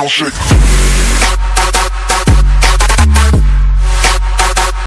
ground shake.